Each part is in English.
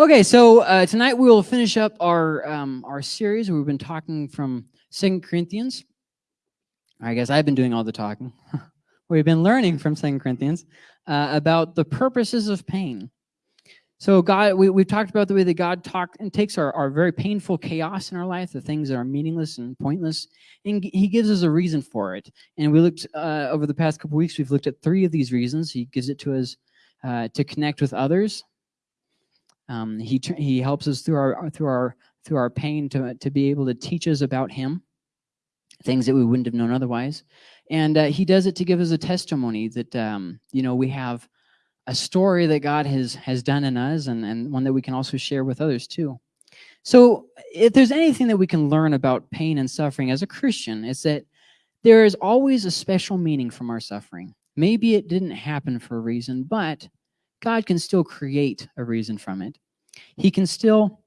Okay, so uh, tonight we will finish up our um, our series. We've been talking from Second Corinthians. I guess I've been doing all the talking. We've been learning from Second Corinthians uh, about the purposes of pain. So God, we, we've talked about the way that God talk and takes our, our very painful chaos in our life, the things that are meaningless and pointless, and he gives us a reason for it. And we looked, uh, over the past couple weeks, we've looked at three of these reasons. He gives it to us uh, to connect with others, um, he he helps us through our through our through our pain to to be able to teach us about Him, things that we wouldn't have known otherwise, and uh, He does it to give us a testimony that um, you know we have a story that God has has done in us, and and one that we can also share with others too. So, if there's anything that we can learn about pain and suffering as a Christian, it's that there is always a special meaning from our suffering. Maybe it didn't happen for a reason, but God can still create a reason from it. He can still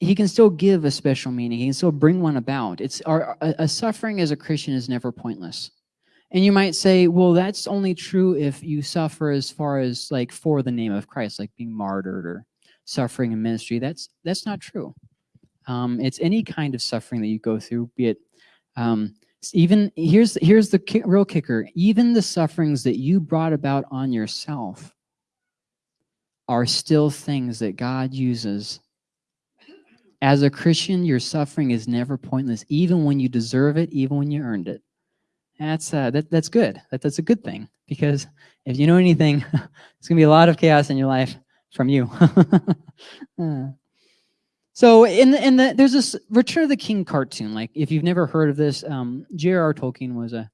he can still give a special meaning. He can still bring one about. It's our a, a suffering as a Christian is never pointless. And you might say, well, that's only true if you suffer as far as like for the name of Christ, like being martyred or suffering in ministry. That's that's not true. Um, it's any kind of suffering that you go through, be it um, even here's here's the ki real kicker. Even the sufferings that you brought about on yourself are still things that god uses. As a christian your suffering is never pointless even when you deserve it even when you earned it. That's uh, that, that's good. That, that's a good thing because if you know anything it's gonna be a lot of chaos in your life from you. Uh. So in the, in the there's this Return of the King cartoon. Like if you've never heard of this, um, J.R.R. Tolkien was a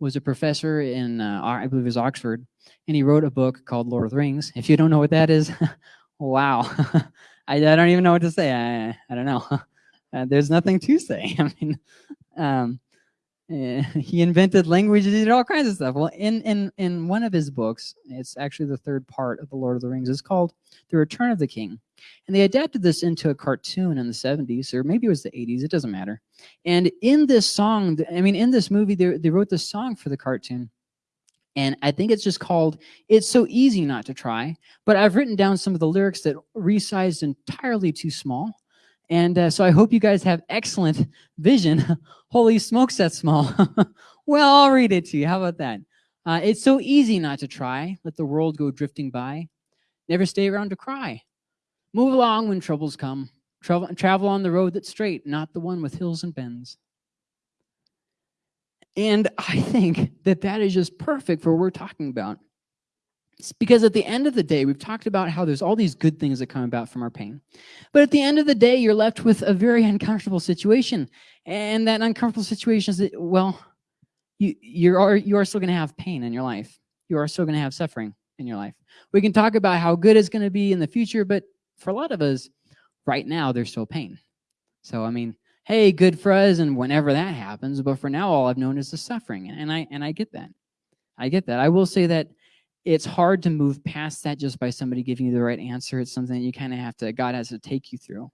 was a professor in uh, I believe it was Oxford, and he wrote a book called Lord of the Rings. If you don't know what that is, wow, I, I don't even know what to say. I I don't know. Uh, there's nothing to say. I mean, um, he invented languages, he did all kinds of stuff. Well, in, in, in one of his books, it's actually the third part of The Lord of the Rings, it's called The Return of the King. And they adapted this into a cartoon in the 70s, or maybe it was the 80s, it doesn't matter. And in this song, I mean, in this movie, they, they wrote this song for the cartoon. And I think it's just called It's So Easy Not to Try. But I've written down some of the lyrics that resized entirely too small. And uh, so I hope you guys have excellent vision. Holy smokes, that's small. well, I'll read it to you. How about that? Uh, it's so easy not to try. Let the world go drifting by. Never stay around to cry. Move along when troubles come. Travel, travel on the road that's straight, not the one with hills and bends. And I think that that is just perfect for what we're talking about. Because at the end of the day, we've talked about how there's all these good things that come about from our pain. But at the end of the day, you're left with a very uncomfortable situation. And that uncomfortable situation is that, well, you, you are, you are still going to have pain in your life. You are still going to have suffering in your life. We can talk about how good it's going to be in the future, but for a lot of us, right now, there's still pain. So, I mean, hey, good for us, and whenever that happens, but for now, all I've known is the suffering. And I, and I get that. I get that. I will say that it's hard to move past that just by somebody giving you the right answer. It's something you kind of have to, God has to take you through.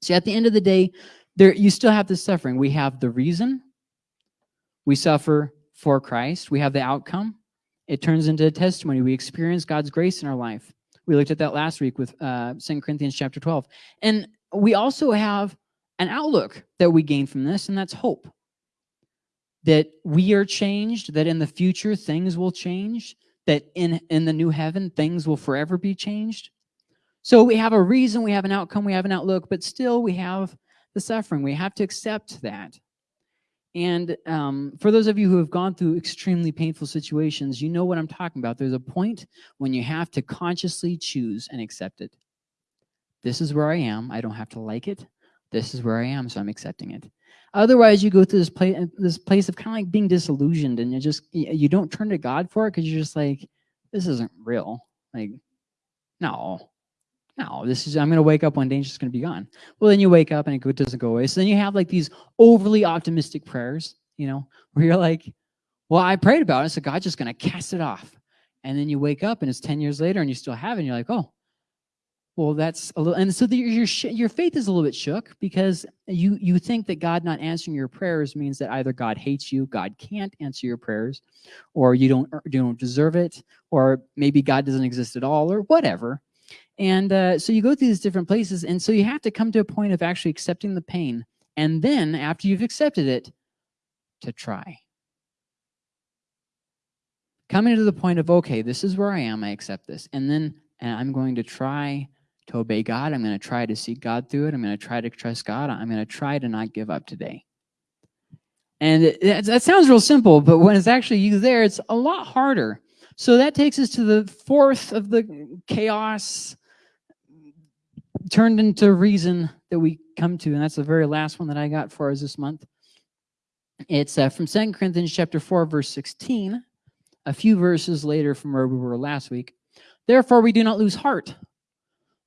So at the end of the day, there you still have the suffering. We have the reason. We suffer for Christ. We have the outcome. It turns into a testimony. We experience God's grace in our life. We looked at that last week with uh, 2 Corinthians chapter 12. And we also have an outlook that we gain from this, and that's hope. That we are changed, that in the future things will change, that in, in the new heaven, things will forever be changed. So we have a reason, we have an outcome, we have an outlook, but still we have the suffering. We have to accept that. And um, for those of you who have gone through extremely painful situations, you know what I'm talking about. There's a point when you have to consciously choose and accept it. This is where I am. I don't have to like it. This is where I am, so I'm accepting it. Otherwise, you go through this place, this place of kind of like being disillusioned, and you just you don't turn to God for it because you're just like, this isn't real. Like, no, no, this is I'm gonna wake up one day and it's just gonna be gone. Well, then you wake up and it doesn't go away. So then you have like these overly optimistic prayers, you know, where you're like, well, I prayed about it, so God's just gonna cast it off. And then you wake up and it's 10 years later and you still have it, and you're like, oh, well, that's a little, and so the, your your faith is a little bit shook because you you think that God not answering your prayers means that either God hates you, God can't answer your prayers, or you don't you don't deserve it, or maybe God doesn't exist at all, or whatever. And uh, so you go through these different places. And so you have to come to a point of actually accepting the pain. And then after you've accepted it, to try. Coming to the point of, okay, this is where I am, I accept this. And then and I'm going to try to obey God. I'm going to try to seek God through it. I'm going to try to trust God. I'm going to try to not give up today. And that sounds real simple, but when it's actually you there, it's a lot harder. So that takes us to the fourth of the chaos turned into reason that we come to, and that's the very last one that I got for us this month. It's uh, from Second Corinthians chapter 4, verse 16, a few verses later from where we were last week. Therefore, we do not lose heart.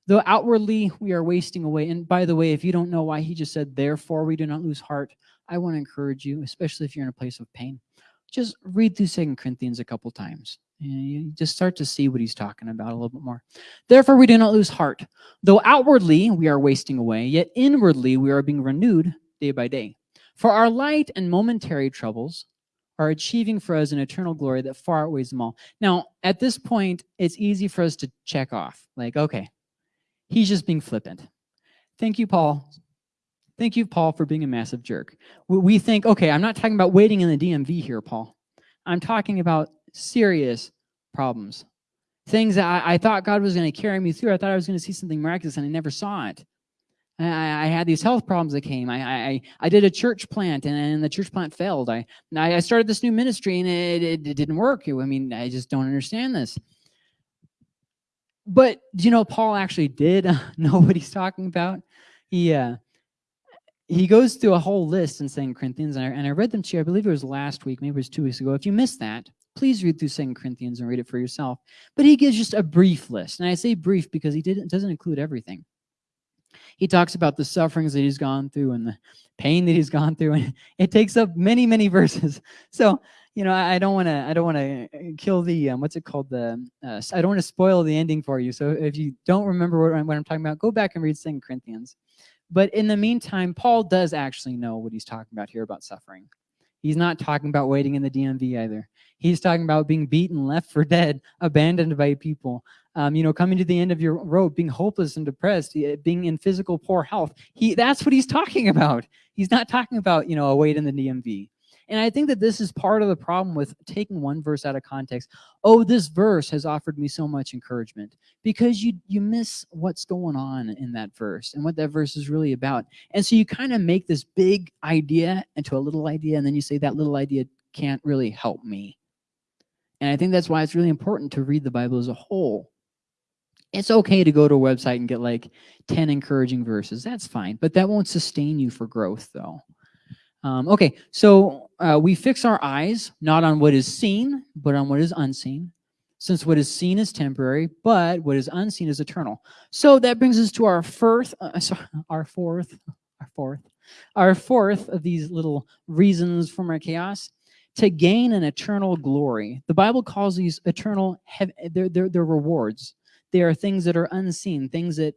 Though outwardly we are wasting away. And by the way, if you don't know why he just said, therefore we do not lose heart, I want to encourage you, especially if you're in a place of pain, just read through Second Corinthians a couple times. And you just start to see what he's talking about a little bit more. Therefore, we do not lose heart. Though outwardly we are wasting away, yet inwardly we are being renewed day by day. For our light and momentary troubles are achieving for us an eternal glory that far outweighs them all. Now, at this point, it's easy for us to check off. Like, okay, he's just being flippant. Thank you, Paul. Thank you, Paul, for being a massive jerk. We think, okay, I'm not talking about waiting in the DMV here, Paul. I'm talking about serious problems. Things that I, I thought God was going to carry me through. I thought I was going to see something miraculous, and I never saw it. I, I, had these health problems that came. I, I, I did a church plant and, and the church plant failed. I, I started this new ministry and it, it, it didn't work. I mean, I just don't understand this. But, you know, Paul actually did know what he's talking about. He, uh, he goes through a whole list in Second Corinthians, and I, and I read them to you, I believe it was last week, maybe it was two weeks ago. If you missed that, please read through Second Corinthians and read it for yourself. But he gives just a brief list. And I say brief because he didn't, doesn't include everything. He talks about the sufferings that he's gone through and the pain that he's gone through. And it takes up many, many verses. So, you know, I don't want to, I don't want to uh, kill the, um, what's it called? The, uh, I don't want to spoil the ending for you. So if you don't remember what I'm, what I'm talking about, go back and read Second Corinthians. But in the meantime, Paul does actually know what he's talking about here about suffering. He's not talking about waiting in the DMV either. He's talking about being beaten, left for dead, abandoned by people, um, you know, coming to the end of your rope, being hopeless and depressed, being in physical poor health. He, that's what he's talking about. He's not talking about, you know, a wait in the DMV. And I think that this is part of the problem with taking one verse out of context. Oh, this verse has offered me so much encouragement because you you miss what's going on in that verse and what that verse is really about. And so you kind of make this big idea into a little idea and then you say that little idea can't really help me. And I think that's why it's really important to read the Bible as a whole it's okay to go to a website and get like 10 encouraging verses. That's fine, but that won't sustain you for growth though. Um, okay, so uh, we fix our eyes not on what is seen, but on what is unseen, since what is seen is temporary, but what is unseen is eternal. So that brings us to our fourth, uh, sorry, our fourth, our fourth, our fourth of these little reasons from our chaos to gain an eternal glory. The Bible calls these eternal, they're, they're, they're rewards. They are things that are unseen, things that,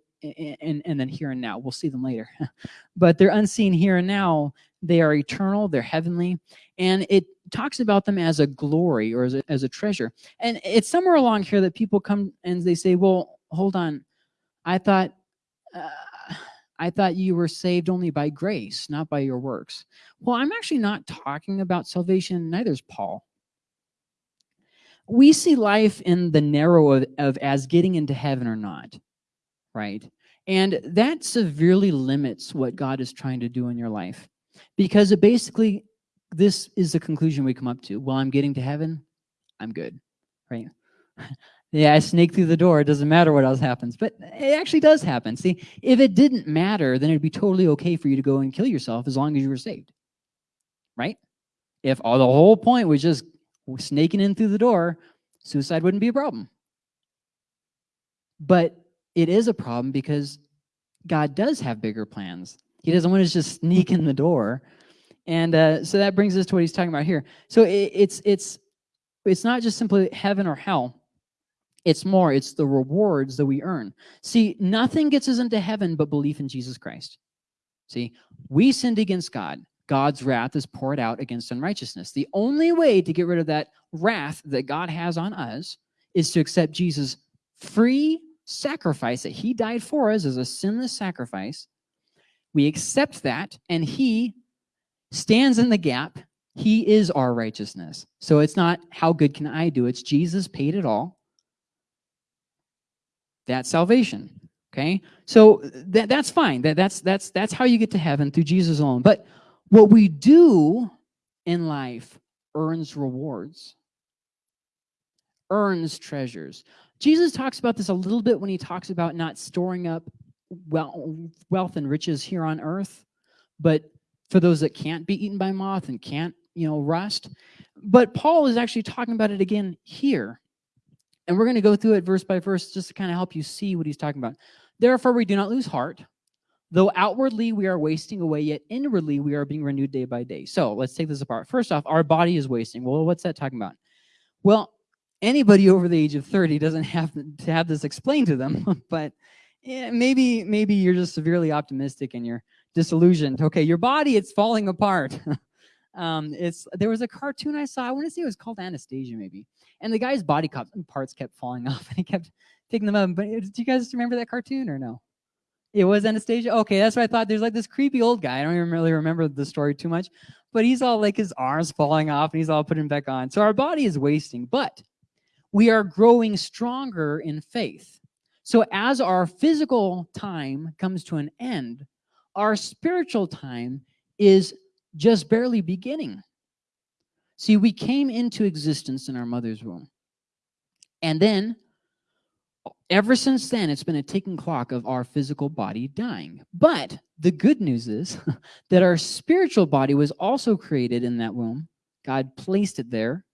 and, and then here and now, we'll see them later. but they're unseen here and now. They are eternal, they're heavenly, and it talks about them as a glory or as a, as a treasure. And it's somewhere along here that people come and they say, well, hold on, I thought, uh, I thought you were saved only by grace, not by your works. Well, I'm actually not talking about salvation, neither is Paul we see life in the narrow of, of as getting into heaven or not, right? And that severely limits what God is trying to do in your life. Because it basically, this is the conclusion we come up to. Well, I'm getting to heaven, I'm good, right? yeah, I sneak through the door. It doesn't matter what else happens. But it actually does happen. See, if it didn't matter, then it'd be totally okay for you to go and kill yourself as long as you were saved, right? If all the whole point was just snaking in through the door, suicide wouldn't be a problem. But it is a problem because God does have bigger plans. He doesn't want to just sneak in the door. And uh, so that brings us to what he's talking about here. So it, it's, it's, it's not just simply heaven or hell. It's more, it's the rewards that we earn. See, nothing gets us into heaven but belief in Jesus Christ. See, we sinned against God. God's wrath is poured out against unrighteousness. The only way to get rid of that wrath that God has on us is to accept Jesus' free, sacrifice that he died for us as a sinless sacrifice. We accept that, and he stands in the gap. He is our righteousness. So it's not how good can I do, it's Jesus paid it all. That's salvation. Okay? So that, that's fine. That, that's, that's, that's how you get to heaven through Jesus alone. But what we do in life earns rewards, earns treasures. Jesus talks about this a little bit when he talks about not storing up wealth and riches here on earth, but for those that can't be eaten by moth and can't, you know, rust. But Paul is actually talking about it again here. And we're going to go through it verse by verse just to kind of help you see what he's talking about. Therefore, we do not lose heart. Though outwardly we are wasting away, yet inwardly we are being renewed day by day. So let's take this apart. First off, our body is wasting. Well, what's that talking about? Well, anybody over the age of 30 doesn't have to have this explained to them, but yeah, maybe maybe you're just severely optimistic and you're disillusioned. Okay, your body, it's falling apart. um, it's There was a cartoon I saw, I want to say it was called Anastasia maybe, and the guy's body parts kept falling off and he kept picking them up. But do you guys remember that cartoon or no? It was Anastasia? Okay, that's what I thought. There's like this creepy old guy. I don't even really remember the story too much, but he's all like his arms falling off and he's all putting back on. So our body is wasting, but we are growing stronger in faith. So as our physical time comes to an end, our spiritual time is just barely beginning. See, we came into existence in our mother's womb. And then ever since then, it's been a ticking clock of our physical body dying. But the good news is that our spiritual body was also created in that womb. God placed it there.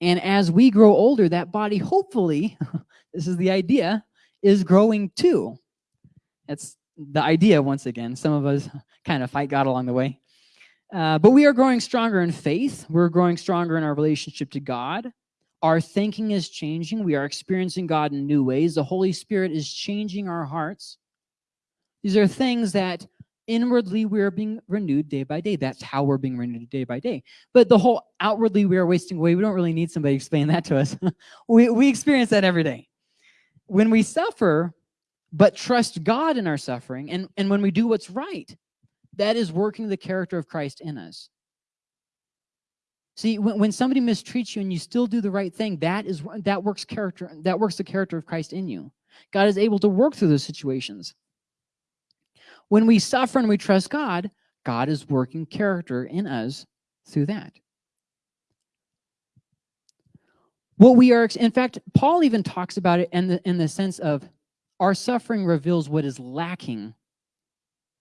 And as we grow older, that body, hopefully, this is the idea, is growing too. That's the idea, once again. Some of us kind of fight God along the way. Uh, but we are growing stronger in faith. We're growing stronger in our relationship to God. Our thinking is changing. We are experiencing God in new ways. The Holy Spirit is changing our hearts. These are things that inwardly we are being renewed day by day. That's how we're being renewed day by day. But the whole outwardly we are wasting away, we don't really need somebody to explain that to us. we, we experience that every day. When we suffer, but trust God in our suffering, and, and when we do what's right, that is working the character of Christ in us. See, when, when somebody mistreats you and you still do the right thing, that is that works character, that works the character of Christ in you. God is able to work through those situations. When we suffer and we trust God, God is working character in us through that. What we are, in fact, Paul even talks about it in the, in the sense of our suffering reveals what is lacking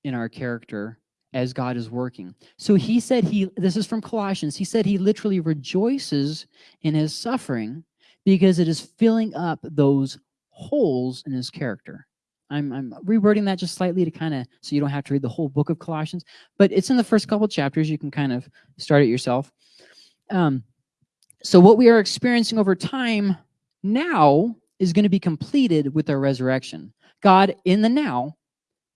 in our character as God is working. So he said he, this is from Colossians, he said he literally rejoices in his suffering because it is filling up those holes in his character. I'm, I'm rewording that just slightly to kind of, so you don't have to read the whole book of Colossians, but it's in the first couple chapters. You can kind of start it yourself. Um, so what we are experiencing over time now is going to be completed with our resurrection. God in the now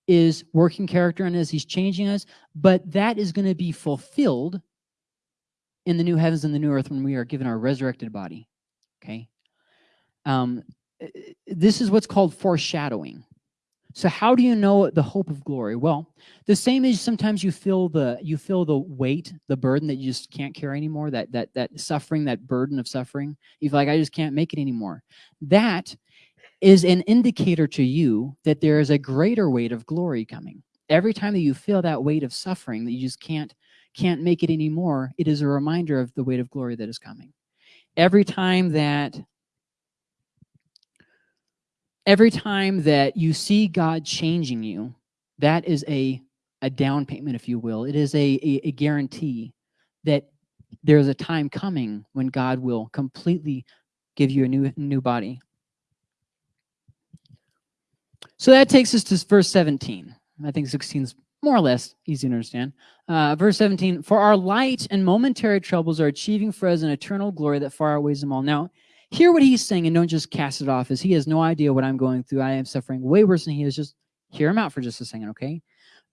is working character in us. He's changing us. But that is going to be fulfilled in the new heavens and the new earth when we are given our resurrected body. Okay? Um, this is what's called foreshadowing. So how do you know the hope of glory? Well, the same as sometimes you feel the you feel the weight, the burden that you just can't carry anymore, that that that suffering, that burden of suffering. You feel like I just can't make it anymore. That is an indicator to you that there is a greater weight of glory coming. Every time that you feel that weight of suffering that you just can't can't make it anymore, it is a reminder of the weight of glory that is coming. Every time that every time that you see God changing you, that is a a down payment, if you will. It is a, a, a guarantee that there's a time coming when God will completely give you a new new body. So that takes us to verse 17. I think 16 is more or less easy to understand. Uh, verse 17, for our light and momentary troubles are achieving for us an eternal glory that far outweighs them all. Now, hear what he's saying and don't just cast it off as he has no idea what I'm going through. I am suffering way worse than he is. Just hear him out for just a second, okay?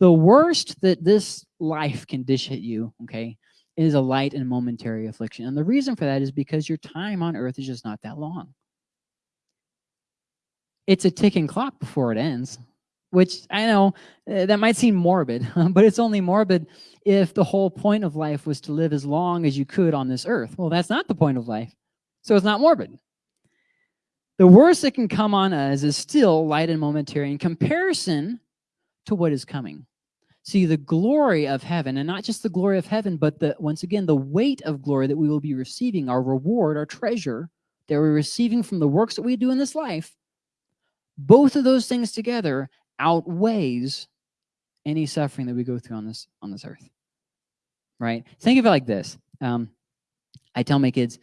The worst that this life can dish at you, okay, is a light and momentary affliction. And the reason for that is because your time on earth is just not that long. it's a ticking clock before it ends, which I know uh, that might seem morbid, but it's only morbid if the whole point of life was to live as long as you could on this earth. Well, that's not the point of life, so it's not morbid. The worst that can come on us is still light and momentary in comparison to what is coming. See, the glory of heaven, and not just the glory of heaven, but the once again, the weight of glory that we will be receiving, our reward, our treasure that we're receiving from the works that we do in this life, both of those things together outweighs any suffering that we go through on this on this earth. Right? Think of it like this. Um, I tell my kids,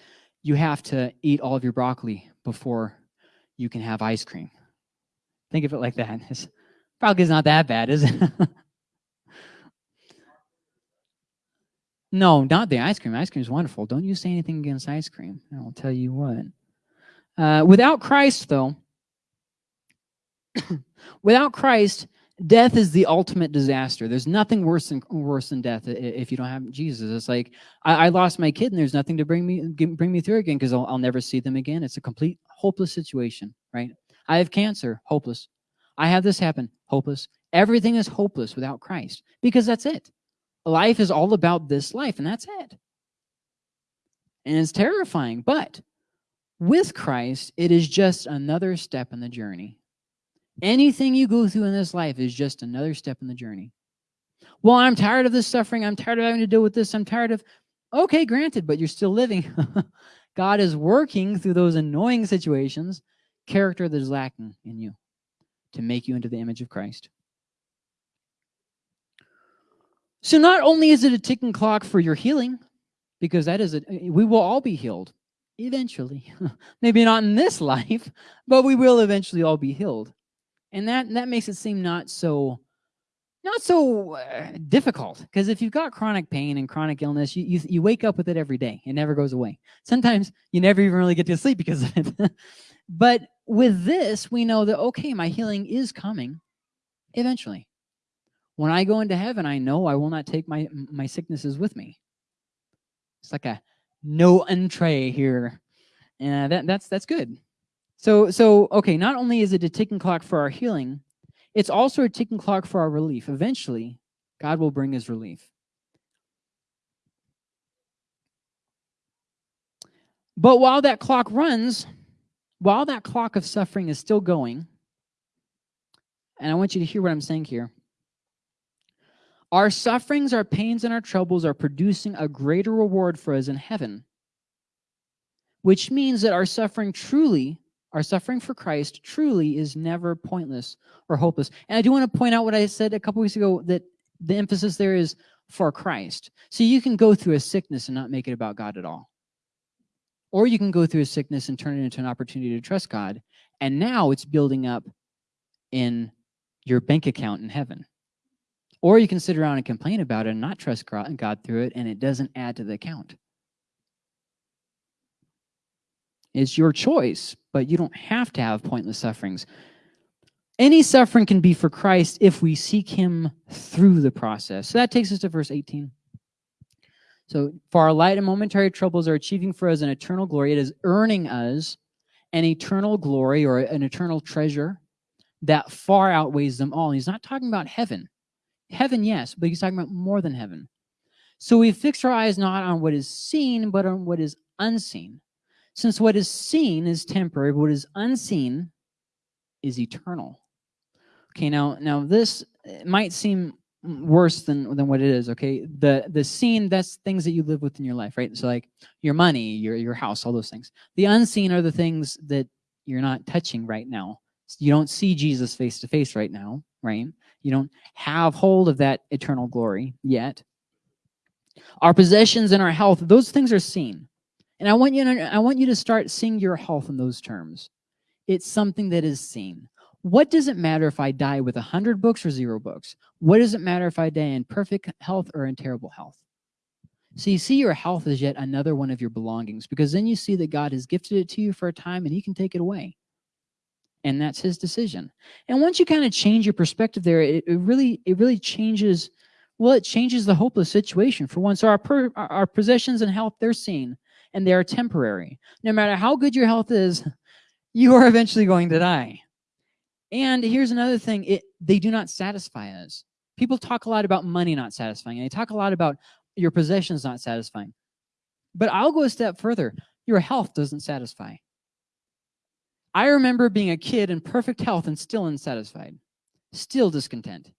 you have to eat all of your broccoli before you can have ice cream. Think of it like that. It's probably not that bad, is it? no, not the ice cream. Ice cream is wonderful. Don't you say anything against ice cream. I'll tell you what. Uh, without Christ, though, without Christ, death is the ultimate disaster. There's nothing worse than worse than death if you don't have Jesus. It's like I, I lost my kid, and there's nothing to bring me bring me through again because I'll, I'll never see them again. It's a complete hopeless situation, right? I have cancer, hopeless. I have this happen, hopeless. Everything is hopeless without Christ because that's it. Life is all about this life, and that's it. And it's terrifying, but with Christ, it is just another step in the journey. Anything you go through in this life is just another step in the journey. Well, I'm tired of this suffering. I'm tired of having to deal with this. I'm tired of, okay, granted, but you're still living. God is working through those annoying situations, character that is lacking in you to make you into the image of Christ. So not only is it a ticking clock for your healing, because that is, a, we will all be healed eventually. Maybe not in this life, but we will eventually all be healed. And that, that makes it seem not so not so uh, difficult because if you've got chronic pain and chronic illness, you, you, you wake up with it every day. It never goes away. Sometimes you never even really get to sleep because of it. but with this, we know that, okay, my healing is coming eventually. When I go into heaven, I know I will not take my, my sicknesses with me. It's like a no entree here. And that, that's, that's good. So, so, okay, not only is it a ticking clock for our healing, it's also a ticking clock for our relief. Eventually, God will bring his relief. But while that clock runs, while that clock of suffering is still going, and I want you to hear what I'm saying here, our sufferings, our pains, and our troubles are producing a greater reward for us in heaven, which means that our suffering truly our suffering for Christ truly is never pointless or hopeless. And I do want to point out what I said a couple weeks ago, that the emphasis there is for Christ. So you can go through a sickness and not make it about God at all. Or you can go through a sickness and turn it into an opportunity to trust God. And now it's building up in your bank account in heaven. Or you can sit around and complain about it and not trust God through it, and it doesn't add to the account. It's your choice, but you don't have to have pointless sufferings. Any suffering can be for Christ if we seek him through the process. So that takes us to verse 18. So for our light and momentary troubles are achieving for us an eternal glory. It is earning us an eternal glory or an eternal treasure that far outweighs them all. he's not talking about heaven. Heaven, yes, but he's talking about more than heaven. So we fix our eyes not on what is seen, but on what is unseen. Since what is seen is temporary, what is unseen is eternal. Okay, now now this eh, might seem worse than than what it is okay? The the seen that's things that you live with in your life right? So like your money your your house all those things. The unseen are the things that you're not touching right now. You don't see jesus face to face right now right? You don't have hold of that eternal glory yet. Our possessions and our health those things are seen and I want you to, I want you to start seeing your health in those terms. It's something that is seen. What does it matter if I die with 100 books or zero books? What does it matter if I die in perfect health or in terrible health? So you see your health as yet another one of your belongings because then you see that God has gifted it to you for a time and he can take it away. And that's his decision. And once you kind of change your perspective there, it, it really it really changes, well, it changes the hopeless situation for one. So our, per, our possessions and health, they're seen and they are temporary. No matter how good your health is, you are eventually going to die. And here's another thing, it, they do not satisfy us. People talk a lot about money not satisfying, and they talk a lot about your possessions not satisfying. But I'll go a step further. Your health doesn't satisfy. I remember being a kid in perfect health and still unsatisfied, still discontent.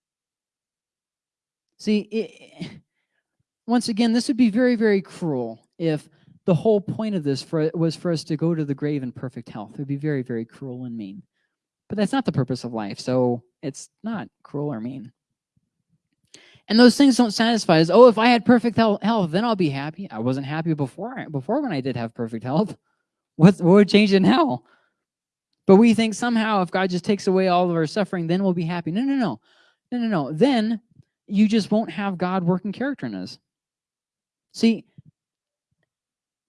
See, it, once again, this would be very, very cruel if the whole point of this for, was for us to go to the grave in perfect health. It would be very, very cruel and mean. But that's not the purpose of life, so it's not cruel or mean. And those things don't satisfy us. Oh, if I had perfect health, then I'll be happy. I wasn't happy before, before when I did have perfect health. What, what would change it now? But we think somehow if God just takes away all of our suffering, then we'll be happy. No, no, no. No, no, no. Then you just won't have God working character in us. See,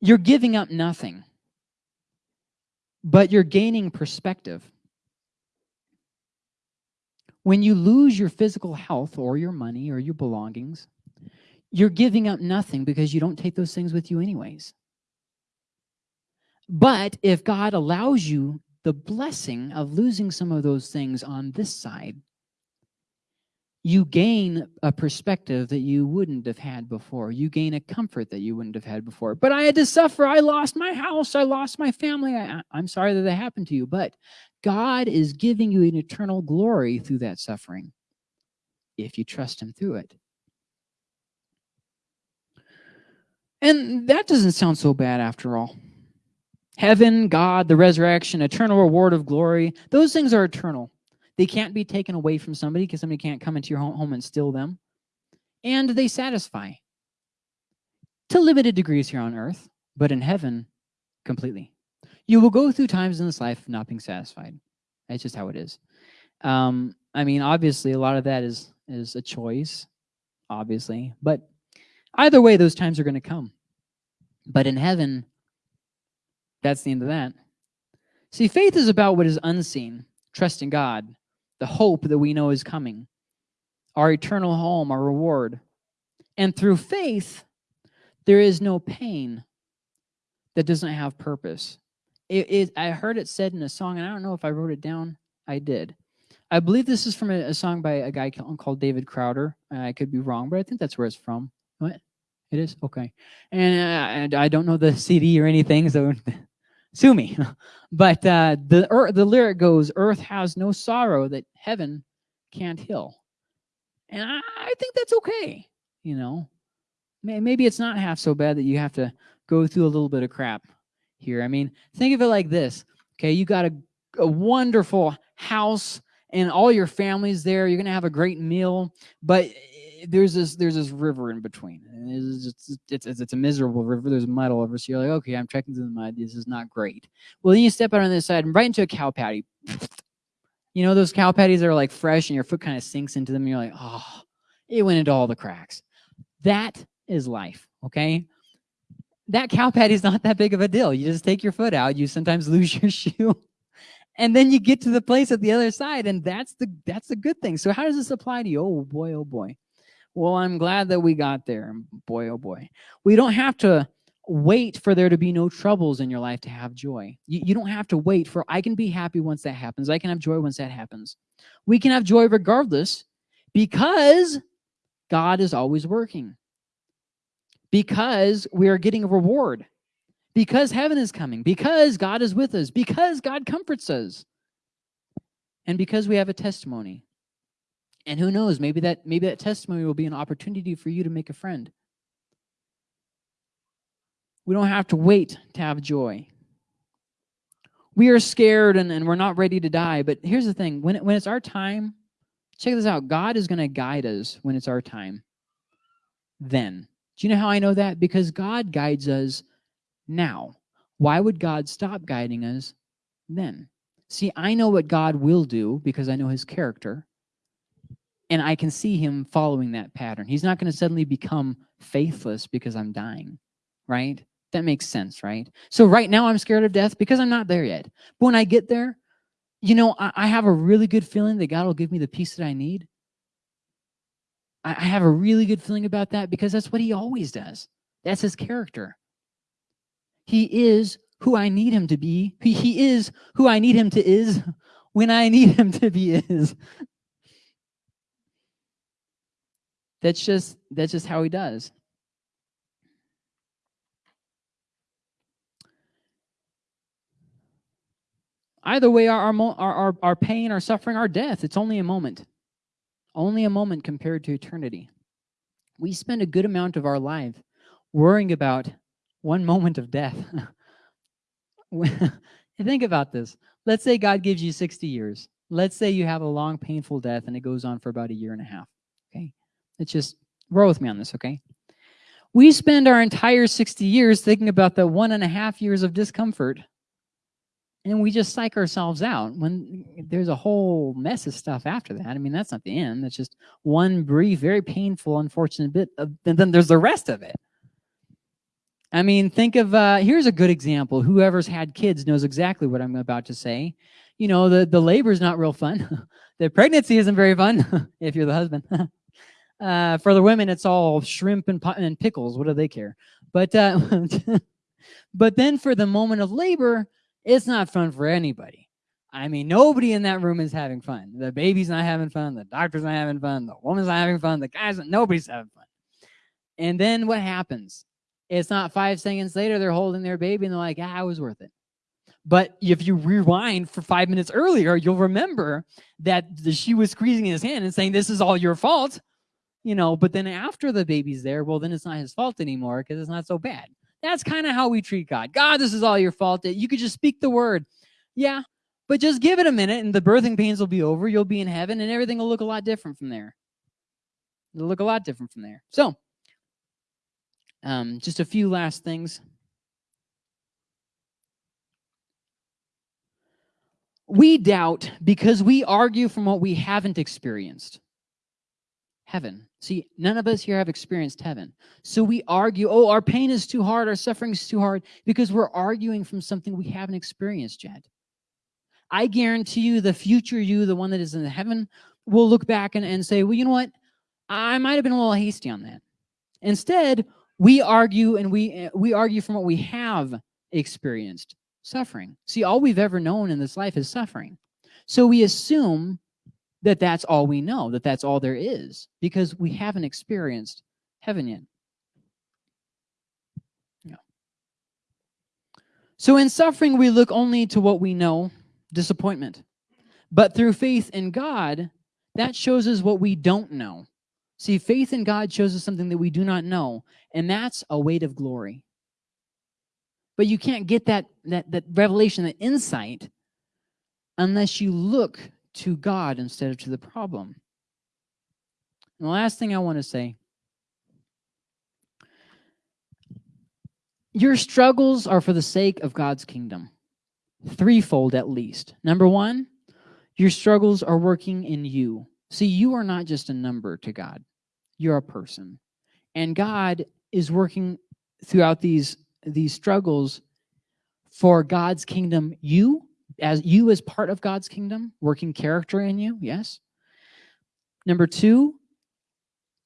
you're giving up nothing, but you're gaining perspective. When you lose your physical health or your money or your belongings, you're giving up nothing because you don't take those things with you anyways. But if God allows you the blessing of losing some of those things on this side, you gain a perspective that you wouldn't have had before. You gain a comfort that you wouldn't have had before. But I had to suffer. I lost my house. I lost my family. I, am sorry that that happened to you. But God is giving you an eternal glory through that suffering if you trust him through it. And that doesn't sound so bad after all. Heaven, God, the resurrection, eternal reward of glory, those things are eternal. They can't be taken away from somebody because somebody can't come into your home and steal them. And they satisfy to limited degrees here on earth, but in heaven, completely. You will go through times in this life not being satisfied. That's just how it is. Um, I mean, obviously, a lot of that is is a choice, obviously. But either way, those times are going to come. But in heaven, that's the end of that. See, faith is about what is unseen, trusting God, the hope that we know is coming, our eternal home, our reward. And through faith, there is no pain that doesn't have purpose. It, it, I heard it said in a song, and I don't know if I wrote it down. I did. I believe this is from a, a song by a guy called David Crowder. I could be wrong, but I think that's where it's from. What? It is? Okay. And, uh, and I don't know the CD or anything, so sue me. but uh, the, er, the lyric goes, earth has no sorrow that heaven can't heal. And I, I think that's okay, you know. Maybe it's not half so bad that you have to go through a little bit of crap here. I mean, think of it like this. Okay, you got a, a wonderful house and all your family's there. You're going to have a great meal, but there's this there's this river in between. And it's, just, it's, it's, it's a miserable river. There's mud all over. So you're like, okay, I'm trekking through the mud. This is not great. Well, then you step out on this side and right into a cow patty. You know those cow patties that are like fresh and your foot kind of sinks into them. And you're like, oh, it went into all the cracks. That is life, okay? That cow patty is not that big of a deal. You just take your foot out. You sometimes lose your shoe and then you get to the place at the other side and that's the that's the good thing so how does this apply to you oh boy oh boy well, I'm glad that we got there. Boy, oh boy. We don't have to wait for there to be no troubles in your life to have joy. You, you don't have to wait for, I can be happy once that happens. I can have joy once that happens. We can have joy regardless because God is always working. Because we are getting a reward. Because heaven is coming. Because God is with us. Because God comforts us. And because we have a testimony. And who knows, maybe that, maybe that testimony will be an opportunity for you to make a friend. We don't have to wait to have joy. We are scared and, and we're not ready to die. But here's the thing, when, it, when it's our time, check this out. God is going to guide us when it's our time. Then. Do you know how I know that? Because God guides us now. Why would God stop guiding us then? See, I know what God will do because I know his character and I can see him following that pattern. He's not going to suddenly become faithless because I'm dying, right? That makes sense, right? So right now I'm scared of death because I'm not there yet. But when I get there, you know, I, I have a really good feeling that God will give me the peace that I need. I, I have a really good feeling about that because that's what he always does. That's his character. He is who I need him to be. He, he is who I need him to is when I need him to be is. That's just that's just how he does. Either way, our, our, our, our pain, our suffering, our death, it's only a moment. Only a moment compared to eternity. We spend a good amount of our life worrying about one moment of death. Think about this. Let's say God gives you 60 years. Let's say you have a long, painful death and it goes on for about a year and a half. Okay. Let's just roll with me on this. Okay. We spend our entire 60 years thinking about the one and a half years of discomfort and we just psych ourselves out when there's a whole mess of stuff after that. I mean, that's not the end. That's just one brief, very painful, unfortunate bit, of, and then there's the rest of it. I mean, think of, uh, here's a good example. Whoever's had kids knows exactly what I'm about to say. You know, the, the labor is not real fun. the pregnancy isn't very fun if you're the husband. uh, for the women, it's all shrimp and, and pickles. What do they care? But, uh, but then for the moment of labor, it's not fun for anybody. I mean, nobody in that room is having fun. The baby's not having fun. The doctor's not having fun. The woman's not having fun. The guy's not, nobody's having fun. And then what happens? It's not five seconds later, they're holding their baby and they're like, ah, it was worth it. But if you rewind for five minutes earlier, you'll remember that she was squeezing his hand and saying, this is all your fault. You know, but then after the baby's there, well, then it's not his fault anymore because it's not so bad. That's kind of how we treat God. God, this is all your fault. You could just speak the word. Yeah, but just give it a minute and the birthing pains will be over. You'll be in heaven and everything will look a lot different from there. It'll look a lot different from there. So, um, just a few last things. We doubt because we argue from what we haven't experienced. Heaven. See, none of us here have experienced heaven. So we argue, oh, our pain is too hard, our suffering is too hard, because we're arguing from something we haven't experienced yet. I guarantee you the future you, the one that is in heaven, will look back and, and say, well, you know what? I might have been a little hasty on that. Instead, we argue and we, uh, we argue from what we have experienced, suffering. See, all we've ever known in this life is suffering. So we assume that that's all we know, that that's all there is, because we haven't experienced heaven yet. So in suffering, we look only to what we know, disappointment. But through faith in God, that shows us what we don't know. See, faith in God shows us something that we do not know, and that's a weight of glory. But you can't get that, that, that revelation, that insight, unless you look to God instead of to the problem. And the last thing I want to say, your struggles are for the sake of God's kingdom, threefold at least. Number one, your struggles are working in you. See, you are not just a number to God. You're a person. And God is working throughout these, these struggles for God's kingdom, you as you as part of God's kingdom, working character in you, yes. Number two,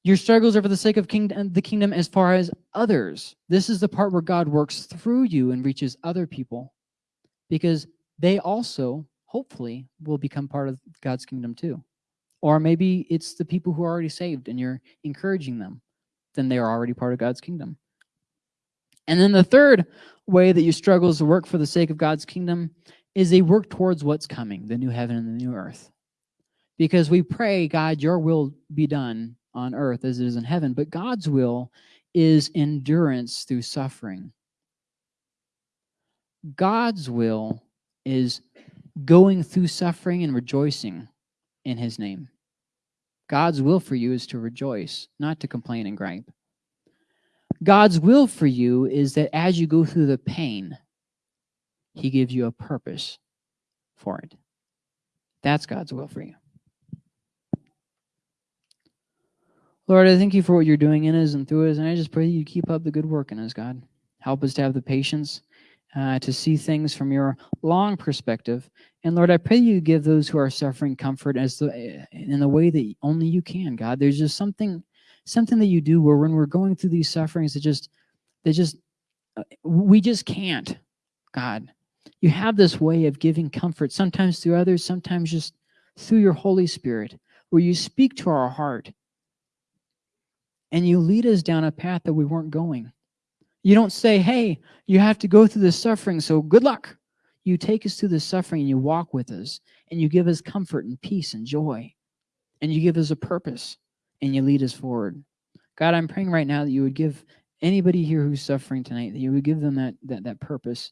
your struggles are for the sake of kingdom, uh, the kingdom as far as others. This is the part where God works through you and reaches other people because they also, hopefully, will become part of God's kingdom too. Or maybe it's the people who are already saved and you're encouraging them. Then they are already part of God's kingdom. And then the third way that your struggles work for the sake of God's kingdom is they work towards what's coming, the new heaven and the new earth. Because we pray, God, your will be done on earth as it is in heaven, but God's will is endurance through suffering. God's will is going through suffering and rejoicing in his name. God's will for you is to rejoice, not to complain and gripe. God's will for you is that as you go through the pain, he gives you a purpose for it. That's God's will for you. Lord, I thank you for what you're doing in us and through us, and I just pray you keep up the good work in us, God. Help us to have the patience uh, to see things from your long perspective. And Lord, I pray you give those who are suffering comfort as the, in the way that only you can, God. There's just something something that you do where when we're going through these sufferings, it just, they just, uh, we just can't, God. You have this way of giving comfort, sometimes through others, sometimes just through your Holy Spirit, where you speak to our heart and you lead us down a path that we weren't going. You don't say, hey, you have to go through this suffering, so good luck. You take us through the suffering and you walk with us and you give us comfort and peace and joy and you give us a purpose and you lead us forward. God, I'm praying right now that you would give anybody here who's suffering tonight, that you would give them that, that, that purpose.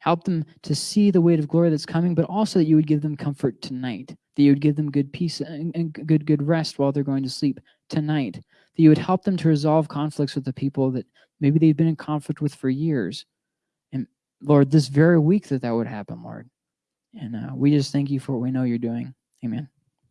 Help them to see the weight of glory that's coming, but also that you would give them comfort tonight, that you would give them good peace and, and good, good rest while they're going to sleep tonight, that you would help them to resolve conflicts with the people that maybe they've been in conflict with for years. And Lord, this very week that that would happen, Lord. And uh, we just thank you for what we know you're doing. Amen.